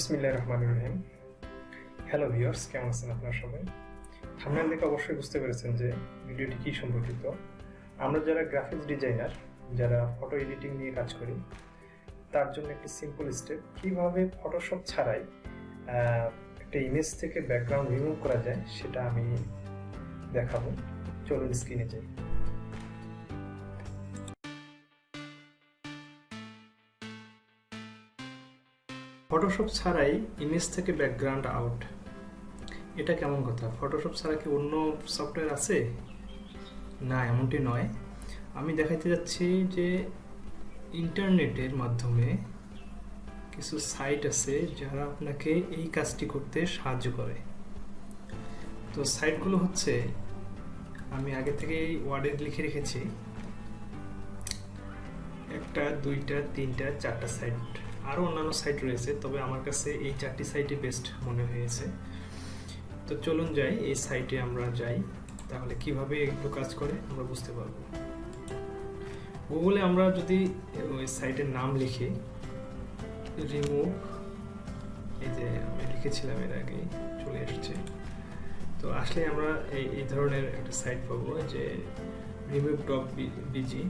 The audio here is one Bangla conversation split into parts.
বিসমিল্লাহ রহমান রহিম। হ্যালো ভিউয়ার্স কেমন আছেন আপনার সবাই? থামনেল দেখে অবশ্যই বুঝতে পেরেছেন যে ভিডিওটি কী সম্পর্কিত। আমরা যারা গ্রাফিক্স ডিজাইনার যারা ফটো এডিটিং নিয়ে কাজ করি, তার জন্য একটি সিম্পল স্টেপ কীভাবে ফটোশপ ছাড়াই একটা ইমেজ থেকে ব্যাকগ্রাউন্ড রিমুভ করা যায়, সেটা আমি দেখাবো। চলুন স্ক্রিনে যাই। ফটোশপ ছাড়াই ইমেজ থেকে ব্যাকগ্রাউন্ড আউট এটা কেমন কথা? ফটোশপ ছাড়া কি অন্য সফটওয়্যার আছে? না, এমনটি নয়। আমি দেখাইতে যাচ্ছি যে ইন্টারনেটের মাধ্যমে কিছু সাইট আছে যারা আপনাকে এই কাজটি করতে সাহায্য করে। তো সাইটগুলো হচ্ছে, আমি আগে থেকেই ওয়ার্ডে লিখে রেখেছি। একটা, দুইটা, তিনটা, চারটা সাইট আরও অন্যান্য সাইট রয়েছে, তবে আমার কাছে এই চারটি সাইটই বেস্ট মনে হয়েছে। তো চলুন যাই, এই সাইটে আমরা যাই। তাহলে কীভাবে এগুলো কাজ করে, আমরা বুঝতে পারব। গুগলে আমরা যদি ওই সাইটের নাম লিখি রিমুভ এই যে আমি লিখেছিলাম এর আগে, চলে এসেছে। তো আসলে আমরা এই এই ধরনের একটা সাইট পাবো, যে রিমুভ ডট বিজি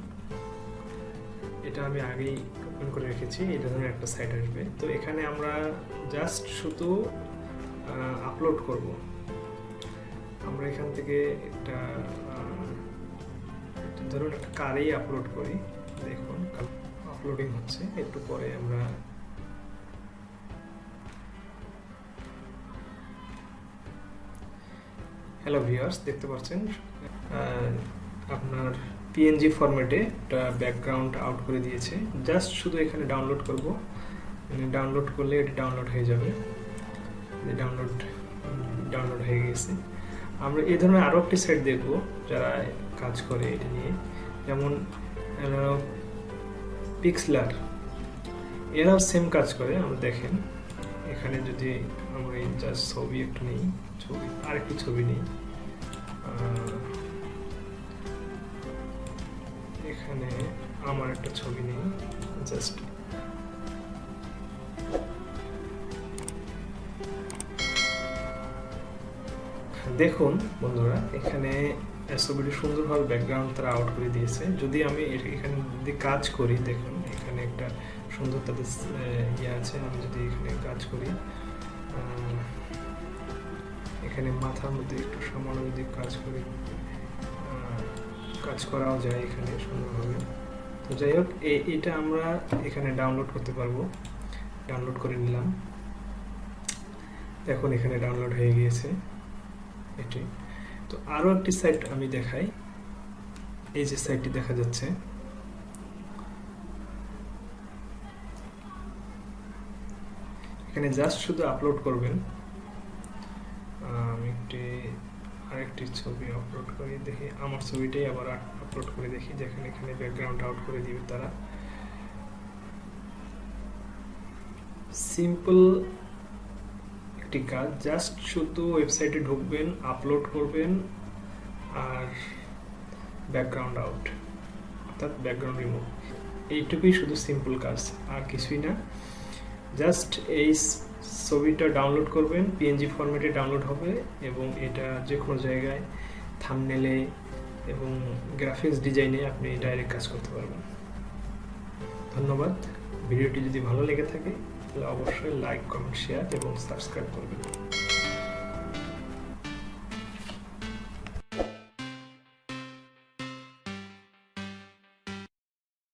এটা আমি আগেই ওপেন করে রেখেছি এই ধরনের একটা সাইট আসবে। তো এখানে আমরা জাস্ট শুধু আপলোড করব। আমরা এখান থেকে একটা ধরুন একটা কারেই আপলোড করি। দেখুন আপলোডিং হচ্ছে, একটু পরে আমরা হ্যালো ভিউয়ার্স দেখতে পাচ্ছেন? আপনার পিএনজি ফরম্যাটে একটা ব্যাকগ্রাউন্ড আউট করে দিয়েছে। জাস্ট শুধু এখানে ডাউনলোড করব। ডাউনলোড করলে এটা ডাউনলোড হয়ে যাবে। ডাউনলোড ডাউনলোড হয়ে গেছে। আমরা এই ধরনের আরও একটি সাইট দেখব যারা কাজ করে এটা নিয়ে। যেমন পিক্সলার এরাও সেম কাজ করে, আমরা দেখেন। এখানে যদি আমরা জাস্ট ছবি একটু নেই, ছবি আর আরেকটি ছবি নেই। এখানে আমার একটা ছবি নেই জাস্ট দেখুন বন্ধুরা, এখানে ছবিটি সুন্দরভাবে ব্যাকগ্রাউন্ড তারা আউট করে দিয়েছে। যদি আমি এখানে যদি কাজ করি, দেখুন, এখানে একটা সুন্দর তাদের ইয়ে আছে, আমি যদি এখানে কাজ করি এখানে মাথার মধ্যে একটু সামান্য যদি কাজ করি কাজ করাও যায় এখানে সুন্দরভাবে তো যাই হোক এটা আমরা এখানে ডাউনলোড করতে পারব। ডাউনলোড করে নিলাম। দেখুন এখানে ডাউনলোড হয়ে গিয়েছে এটি। তো আরও একটি সাইট আমি দেখাই। এই যে সাইটটি দেখা যাচ্ছে। এখানে জাস্ট শুধু আপলোড করবেন। আমি একটি আরেকটি ছবি আপলোড করি, দেখি। আমার ছবিটাই আবার আপলোড করে দেখি, যেখানে এখানে ব্যাকগ্রাউন্ড আউট করে দিবে তারা। সিম্পল একটি কাজ জাস্ট শুধু ওয়েবসাইটে ঢুকবেন আপলোড করবেন, আর ব্যাকগ্রাউন্ড আউট অর্থাৎ ব্যাকগ্রাউন্ড রিমুভ এইটুকুই শুধু সিম্পল কাজ, আর কিছুই না। জাস্ট এই ছবিটা ডাউনলোড করবেন পিএনজি ফরম্যাটে ডাউনলোড হবে এবং এটা যে কোনো জায়গায় থামনেলে এবং গ্রাফিক্স ডিজাইনে আপনি ডাইরেক্ট কাজ করতে পারবেন। ধন্যবাদ। ভিডিওটি যদি ভালো লেগে থাকে, তাহলে অবশ্যই লাইক কমেন্ট শেয়ার এবং সাবস্ক্রাইব করবেন।